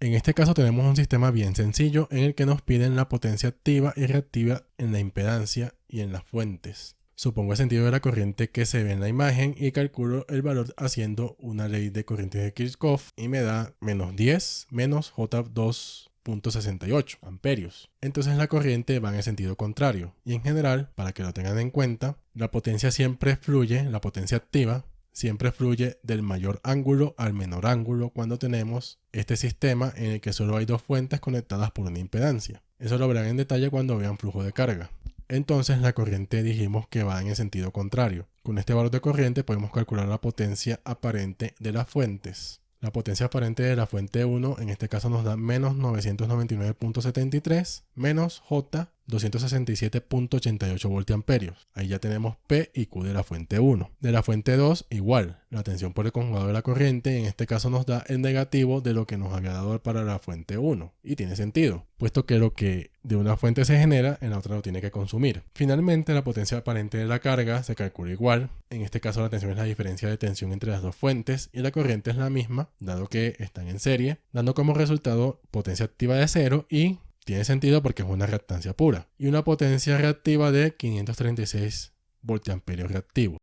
En este caso tenemos un sistema bien sencillo en el que nos piden la potencia activa y reactiva en la impedancia y en las fuentes. Supongo el sentido de la corriente que se ve en la imagen y calculo el valor haciendo una ley de corrientes de Kirchhoff y me da menos 10 menos J2.68 amperios. Entonces la corriente va en el sentido contrario. Y en general, para que lo tengan en cuenta, la potencia siempre fluye, la potencia activa, siempre fluye del mayor ángulo al menor ángulo cuando tenemos este sistema en el que solo hay dos fuentes conectadas por una impedancia. Eso lo verán en detalle cuando vean flujo de carga entonces la corriente dijimos que va en el sentido contrario. Con este valor de corriente podemos calcular la potencia aparente de las fuentes. La potencia aparente de la fuente 1 en este caso nos da menos 999.73 menos J 267.88 voltiamperios. Ahí ya tenemos P y Q de la fuente 1. De la fuente 2 igual, la tensión por el conjugador de la corriente en este caso nos da el negativo de lo que nos había dado para la fuente 1. Y tiene sentido, puesto que lo que de una fuente se genera, en la otra lo tiene que consumir. Finalmente, la potencia aparente de la carga se calcula igual. En este caso la tensión es la diferencia de tensión entre las dos fuentes y la corriente es la misma, dado que están en serie, dando como resultado potencia activa de 0 y tiene sentido porque es una reactancia pura. Y una potencia reactiva de 536 voltiamperios reactivo.